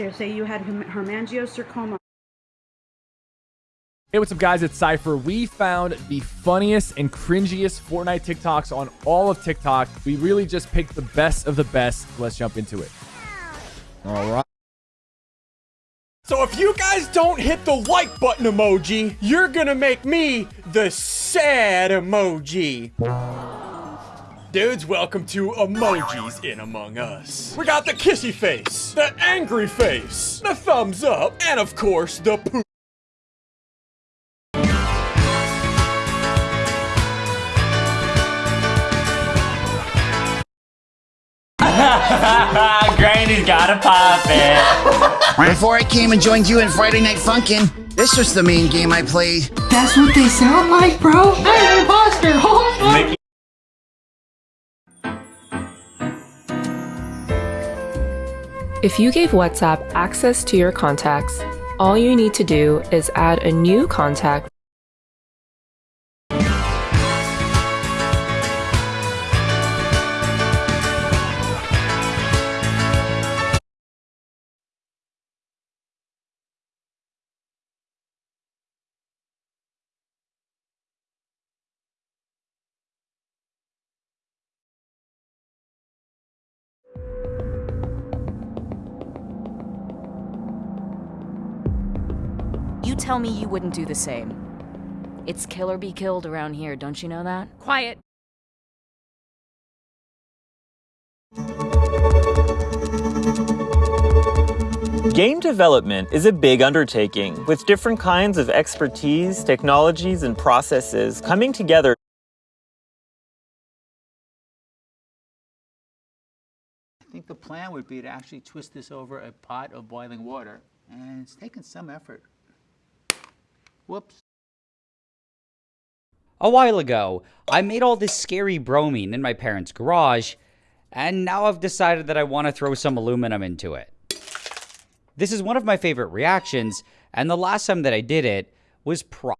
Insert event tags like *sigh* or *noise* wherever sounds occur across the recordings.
They say you had hem- hemangiosarcoma. Hey, what's up, guys? It's Cypher. We found the funniest and cringiest Fortnite TikToks on all of TikTok. We really just picked the best of the best. Let's jump into it. All right. So if you guys don't hit the like button emoji, you're gonna make me the sad emoji. Dudes, welcome to Emojis in Among Us. We got the kissy face, the angry face, the thumbs up, and of course, the poop. *laughs* Granny's gotta pop it. Before I came and joined you in Friday Night Funkin', this was the main game I played. That's what they sound like, bro. I'm an imposter. Oh If you gave WhatsApp access to your contacts, all you need to do is add a new contact You tell me you wouldn't do the same. It's kill or be killed around here, don't you know that? Quiet. Game development is a big undertaking with different kinds of expertise, technologies, and processes coming together. I think the plan would be to actually twist this over a pot of boiling water, and it's taken some effort. Whoops. A while ago, I made all this scary bromine in my parents' garage, and now I've decided that I want to throw some aluminum into it. This is one of my favorite reactions, and the last time that I did it was pro-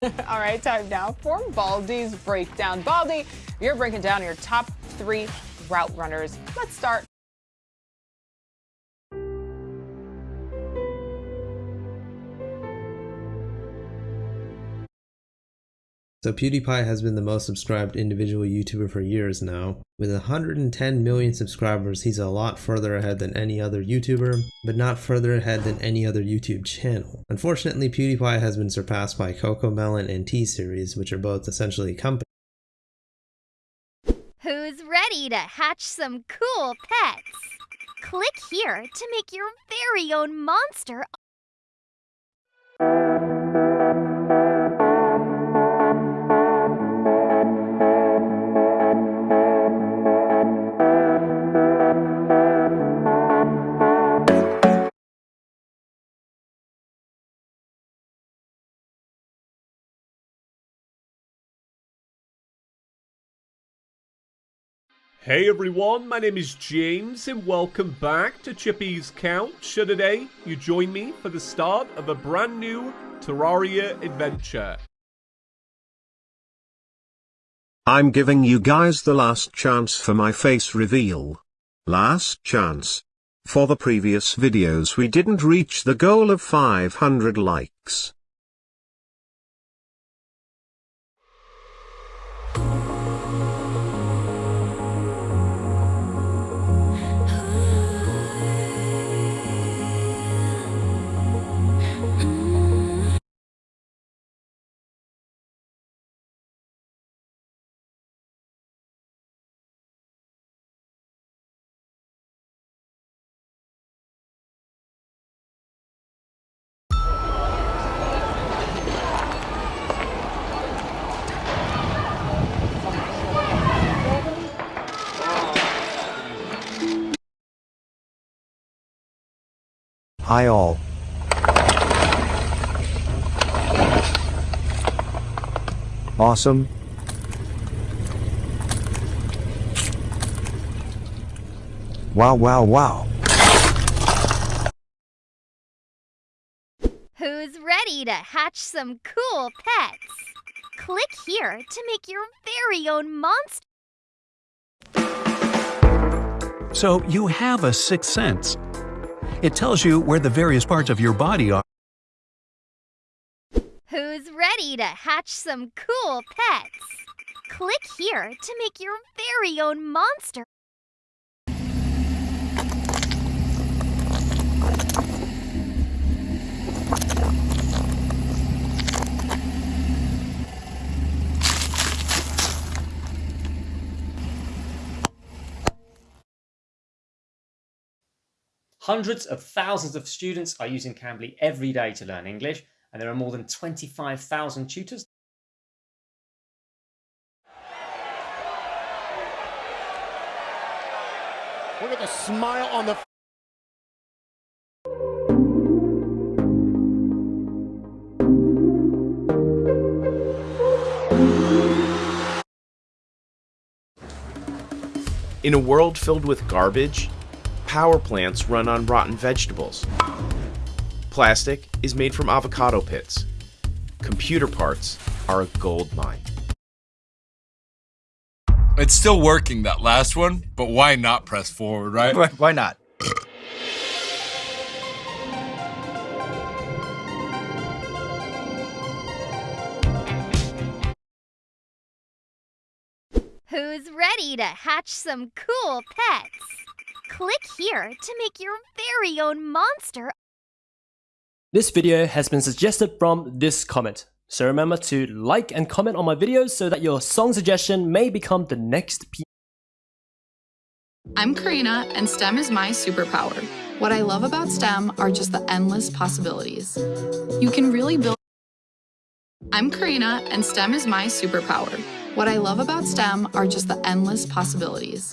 *laughs* All right, time now for Baldy's breakdown. Baldy, you're breaking down your top three route runners. Let's start. So PewDiePie has been the most subscribed individual YouTuber for years now. With 110 million subscribers, he's a lot further ahead than any other YouTuber, but not further ahead than any other YouTube channel. Unfortunately, PewDiePie has been surpassed by CoComelon and T-Series, which are both essentially companies. Who's ready to hatch some cool pets? Click here to make your very own monster Hey everyone, my name is James and welcome back to Chippy's Couch. And today, you join me for the start of a brand new Terraria adventure. I'm giving you guys the last chance for my face reveal. Last chance. For the previous videos we didn't reach the goal of 500 likes. Hi all. Awesome. Wow, wow, wow. Who's ready to hatch some cool pets? Click here to make your very own monster. So you have a sixth sense. It tells you where the various parts of your body are. Who's ready to hatch some cool pets? Click here to make your very own monster. Hundreds of thousands of students are using Cambly every day to learn English, and there are more than 25,000 tutors. Look at the smile on the. In a world filled with garbage, power plants run on rotten vegetables. Plastic is made from avocado pits. Computer parts are a gold mine. It's still working, that last one, but why not press forward, right? Why, why not? Who's ready to hatch some cool pets? Click here to make your very own monster. This video has been suggested from this comment. So remember to like and comment on my videos so that your song suggestion may become the next piece. I'm Karina, and STEM is my superpower. What I love about STEM are just the endless possibilities. You can really build. I'm Karina, and STEM is my superpower. What I love about STEM are just the endless possibilities.